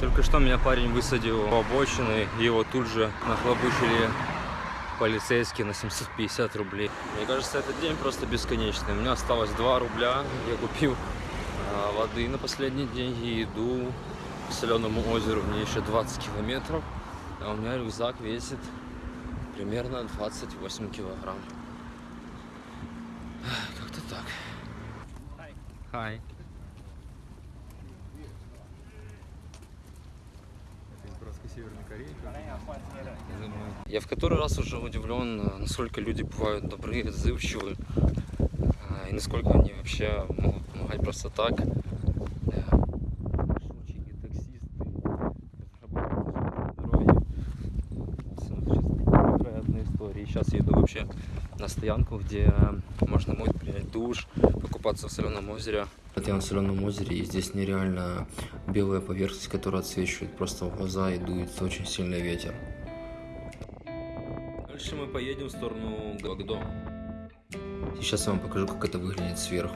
Только что меня парень высадил у обочины, его тут же нахлобучили полицейские на 750 рублей. Мне кажется, этот день просто бесконечный. У меня осталось 2 рубля, я купил а, воды на последний день и иду к соленому озеру. Мне еще 20 километров, а у меня рюкзак весит примерно 28 килограмм. Как-то так. Хай. Я в который раз уже удивлен, насколько люди бывают добрые, отзывчивые, а, и насколько они вообще могут помогать просто так. Истории. Сейчас я иду вообще на стоянку, где можно будет принять душ, покупаться в соленом озере. Вот я на соленом озере, и здесь нереально белая поверхность, которая отсвечивает просто в глаза и дует очень сильный ветер. Дальше мы поедем в сторону Гагдо. Сейчас я вам покажу, как это выглядит сверху.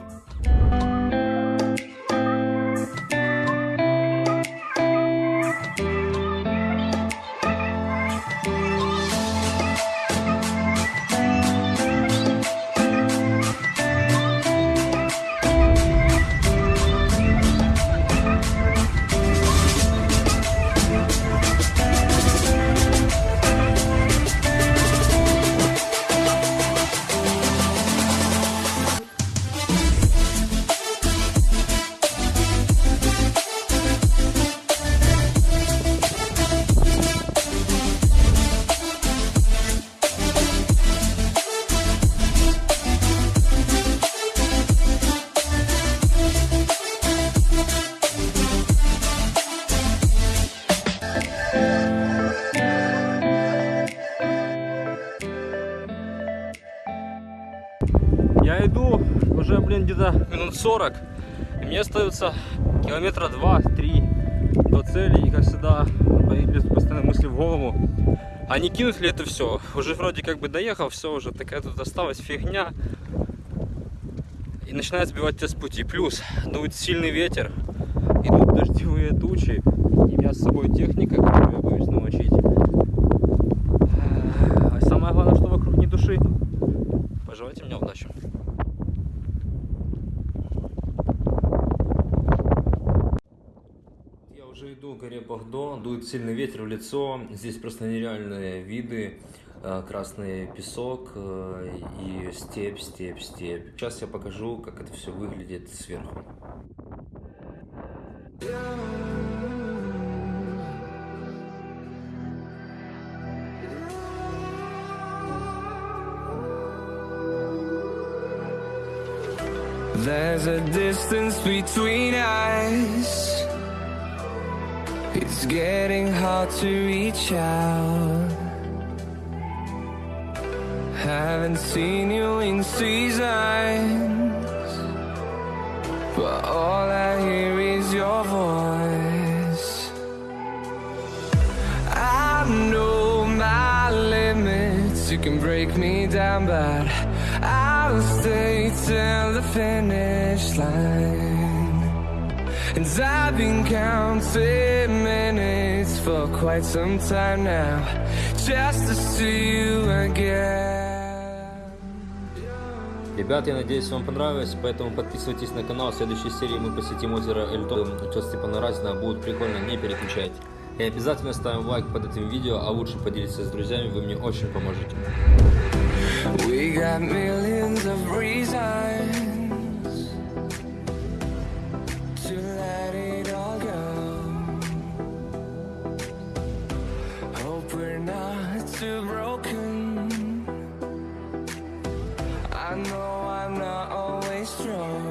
Блин, где-то минут 40. И мне остается километра 2-3 до цели. И, как всегда, появились постоянно мысли в голову. А не кинуть ли это все? Уже вроде как бы доехал, все уже такая тут осталась фигня. И начинает сбивать тебя с пути. Плюс дует сильный ветер, идут дождевые тучи. И у меня с собой техника, которую я боюсь намочить. А самое главное, что вокруг не души. Пожелайте мне удачи. Я уже иду к горе Багдо, дует сильный ветер в лицо. Здесь просто нереальные виды. Э, Красный песок э, и степь, степь, степь. Сейчас я покажу, как это все выглядит сверху. There's a distance between us. It's getting hard to reach out. Haven't seen you in seasons, but all I hear is your voice. I know my limits. You can break me down, but I'll stay till the finish line. And I've been counting minutes for quite some time now, just to see you again. Ребят, я надеюсь, вам понравилось, поэтому подписывайтесь на канал. В следующей серии мы посетим озеро Эльтон. Отец Степана Разина будет прикольно, не переключайте. И обязательно ставим лайк под этим видео, а лучше поделитесь с друзьями, вы мне очень поможете. We got millions of reasons hope we're not too broken. I know I'm not always strong.